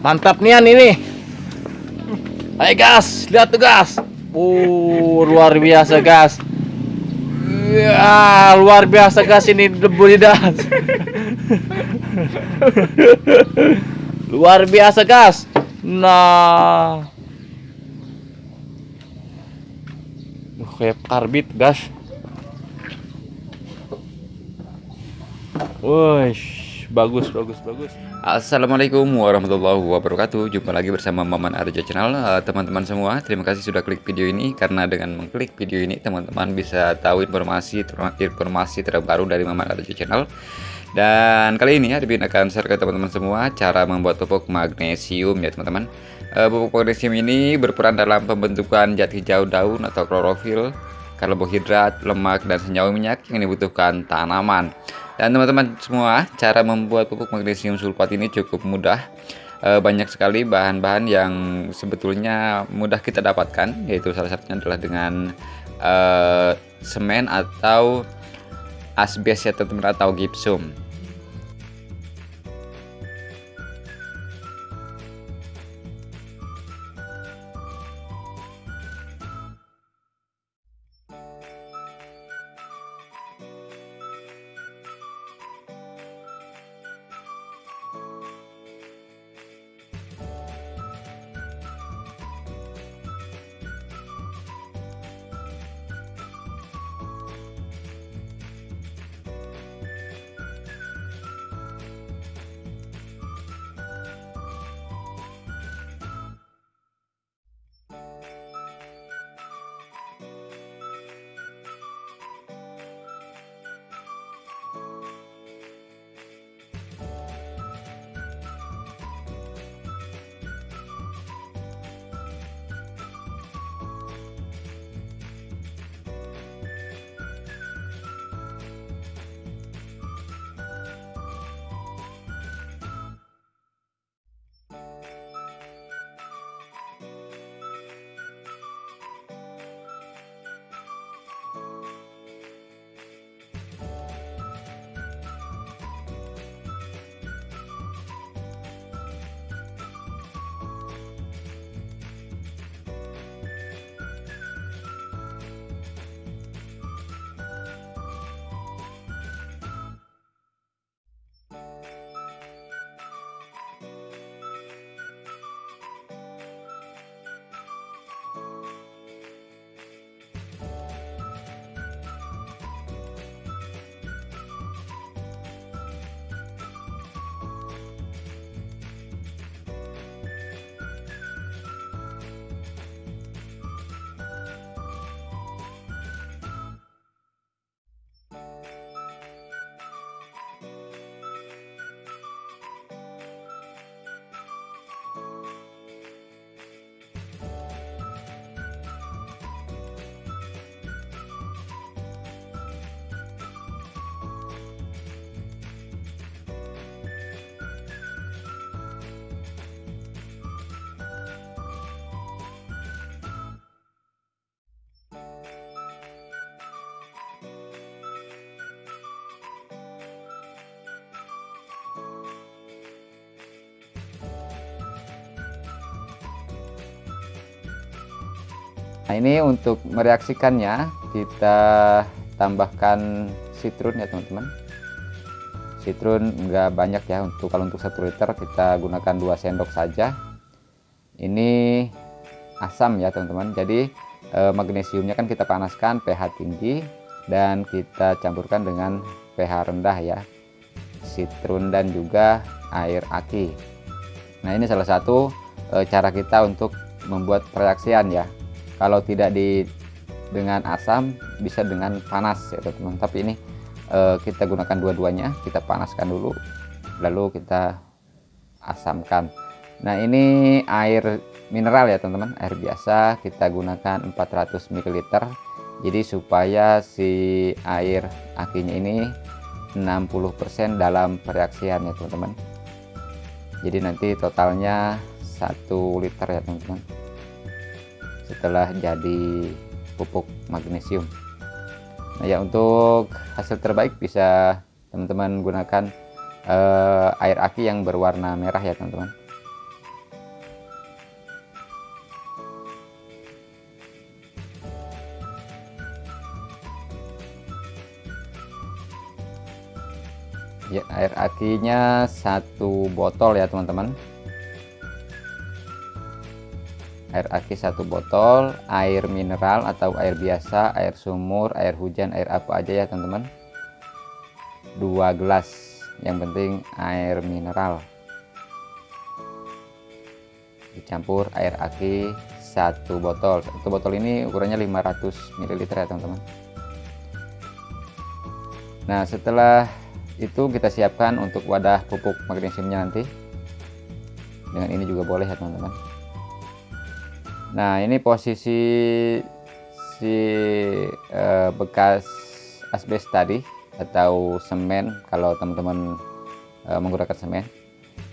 Mantap nian ini. Ayo gas, lihat tuh gas. Uh, luar biasa gas. Ya, luar biasa gas ini debu di das. luar biasa gas. Nah. Uh, kayak karbit gas. Wih, bagus, bagus, bagus. Assalamualaikum warahmatullahi wabarakatuh. Jumpa lagi bersama Maman Arjo Channel. Eh, Teman-teman semua, terima kasih sudah klik video ini. Karena dengan mengklik video ini teman-teman bisa tahu informasi informasi terbaru dari Maman Arjo Channel. Dan kali ini Admin akan share ke teman-teman semua Cara membuat pupuk magnesium ya teman-teman. Eh, Pupuk magnesium ini berperan dalam pembentukan zat hijau daun atau klorofil Karbohidrat, lemak, dan senyawa minyak yang dibutuhkan tanaman dan teman-teman semua, cara membuat pupuk magnesium sulfat ini cukup mudah. E, banyak sekali bahan-bahan yang sebetulnya mudah kita dapatkan, yaitu salah satunya adalah dengan e, semen atau asbes ya teman-teman atau gipsum. Nah ini untuk mereaksikannya kita tambahkan citrun ya teman-teman. Citrun enggak banyak ya untuk kalau untuk satu liter kita gunakan 2 sendok saja. Ini asam ya teman-teman. Jadi eh, magnesiumnya kan kita panaskan pH tinggi dan kita campurkan dengan pH rendah ya. Citrun dan juga air aki. Nah ini salah satu eh, cara kita untuk membuat reaksian ya kalau tidak di dengan asam bisa dengan panas ya teman-teman. Tapi ini eh, kita gunakan dua-duanya kita panaskan dulu lalu kita asamkan. Nah ini air mineral ya teman-teman. Air biasa kita gunakan 400 ml jadi supaya si air akinya ini 60% dalam pereaksian ya teman-teman. Jadi nanti totalnya satu liter ya teman-teman setelah jadi pupuk magnesium. Nah ya untuk hasil terbaik bisa teman-teman gunakan uh, air aki yang berwarna merah ya teman-teman. Ya air akinya satu botol ya teman-teman air aki satu botol air mineral atau air biasa air sumur air hujan air apa aja ya teman-teman? Dua gelas yang penting air mineral. Dicampur air aki satu botol. Satu botol ini ukurannya 500 ml ya teman-teman. Nah setelah itu kita siapkan untuk wadah pupuk magnesiumnya nanti. Dengan ini juga boleh ya teman-teman nah ini posisi si eh, bekas asbes tadi atau semen kalau teman-teman eh, menggunakan semen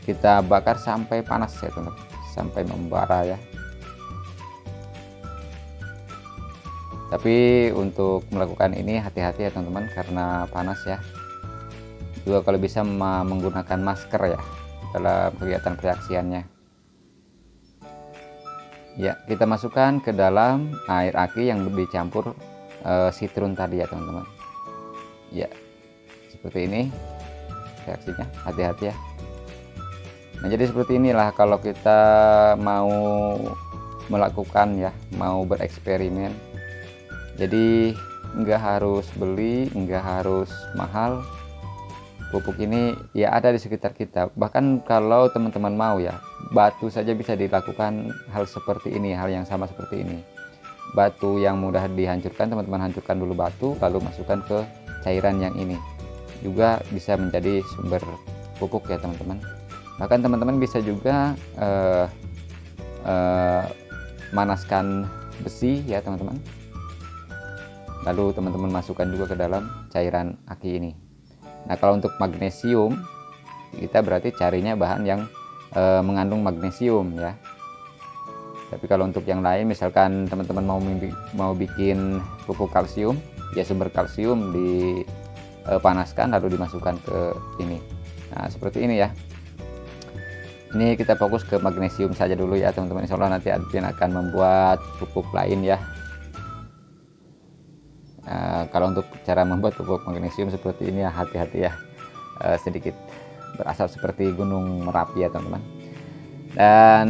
kita bakar sampai panas ya teman-teman. Sampai membara ya. Tapi untuk melakukan ini hati-hati ya teman-teman karena panas ya. Juga kalau bisa menggunakan masker ya dalam kegiatan reaksiannya ya kita masukkan ke dalam air aki yang dicampur uh, sitrun tadi ya teman-teman. Ya seperti ini reaksinya. Hati-hati ya. Nah jadi seperti inilah kalau kita mau melakukan ya mau bereksperimen. Jadi nggak harus beli nggak harus mahal. Pupuk ini ya ada di sekitar kita. Bahkan kalau teman-teman mau ya batu saja bisa dilakukan hal seperti ini hal yang sama seperti ini. Batu yang mudah dihancurkan teman-teman hancurkan dulu batu lalu masukkan ke cairan yang ini. Juga bisa menjadi sumber pupuk ya teman-teman. Bahkan teman-teman bisa juga uh, uh, manaskan besi ya teman-teman. Lalu teman-teman masukkan juga ke dalam cairan aki ini. Nah kalau untuk magnesium kita berarti carinya bahan yang e, mengandung magnesium ya. Tapi kalau untuk yang lain misalkan teman-teman mau mau bikin pupuk kalsium ya sumber kalsium dipanaskan lalu dimasukkan ke ini. Nah seperti ini ya. Ini kita fokus ke magnesium saja dulu ya teman-teman. Insya Allah nanti admin akan membuat pupuk lain ya Uh, kalau untuk cara membuat pupuk magnesium seperti ini ya hati-hati ya uh, sedikit berasap seperti gunung merapi ya teman-teman. Dan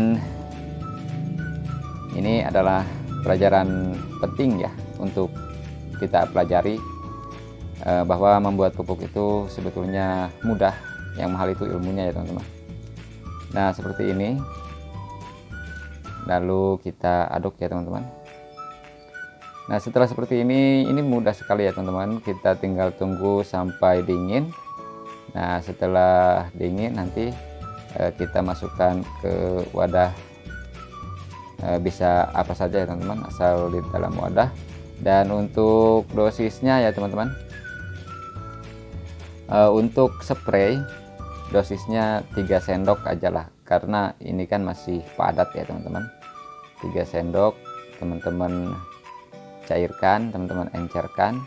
ini adalah pelajaran penting ya untuk kita pelajari uh, bahwa membuat pupuk itu sebetulnya mudah yang mahal itu ilmunya ya teman-teman. Nah seperti ini. Lalu kita aduk ya teman-teman. Nah setelah seperti ini ini mudah sekali ya teman-teman. Kita tinggal tunggu sampai dingin Nah setelah dingin nanti eh, kita masukkan ke wadah. Eh, bisa apa saja ya teman-teman asal di dalam wadah. Dan untuk dosisnya ya teman-teman eh, untuk spray dosisnya 3 sendok aja lah. Karena ini kan masih padat ya teman-teman. 3 sendok teman-teman cairkan teman-teman encerkan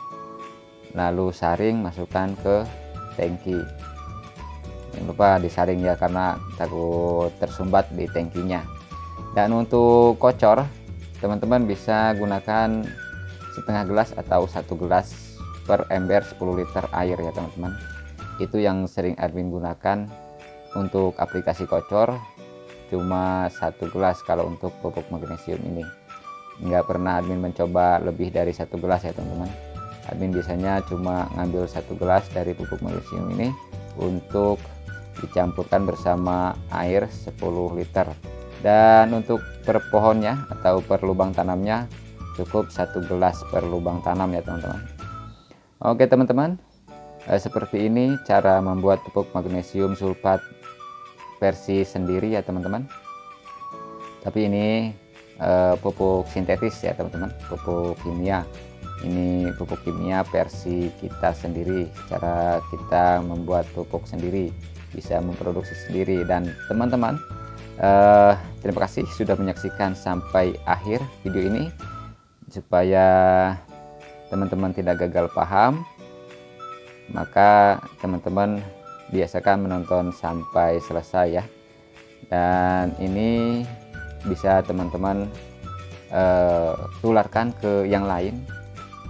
lalu saring masukkan ke tangki jangan lupa disaring ya karena takut tersumbat di tangkinya dan untuk kocor teman-teman bisa gunakan setengah gelas atau satu gelas per ember 10 liter air ya teman-teman. Itu yang sering admin gunakan untuk aplikasi kocor. Cuma satu gelas kalau untuk pupuk magnesium ini. Nggak pernah admin mencoba lebih dari satu gelas ya teman-teman admin biasanya cuma ngambil satu gelas dari pupuk magnesium ini untuk dicampurkan bersama air 10 liter. Dan untuk per pohonnya atau per lubang tanamnya cukup satu gelas per lubang tanam ya teman-teman. Oke teman-teman. Eh, seperti ini cara membuat pupuk magnesium sulfat versi sendiri ya teman-teman. Tapi ini uh, pupuk sintetis ya teman-teman. Pupuk kimia ini pupuk kimia versi kita sendiri. Cara kita membuat pupuk sendiri bisa memproduksi sendiri. Dan teman-teman uh, terima kasih sudah menyaksikan sampai akhir video ini. Supaya teman-teman tidak gagal paham maka teman-teman biasakan menonton sampai selesai ya. Dan ini bisa teman-teman uh, tularkan ke yang lain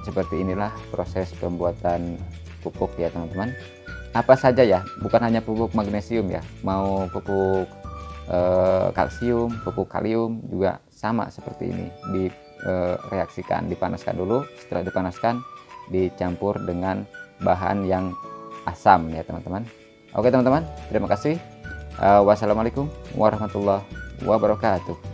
seperti inilah proses pembuatan pupuk ya teman-teman. Apa saja ya? Bukan hanya pupuk magnesium ya. Mau pupuk eh, kalsium pupuk kalium juga sama seperti ini. Direaksikan dipanaskan dulu. Setelah dipanaskan dicampur dengan bahan yang asam ya teman-teman. Oke teman-teman. Terima kasih. Eh, wassalamualaikum warahmatullahi wabarakatuh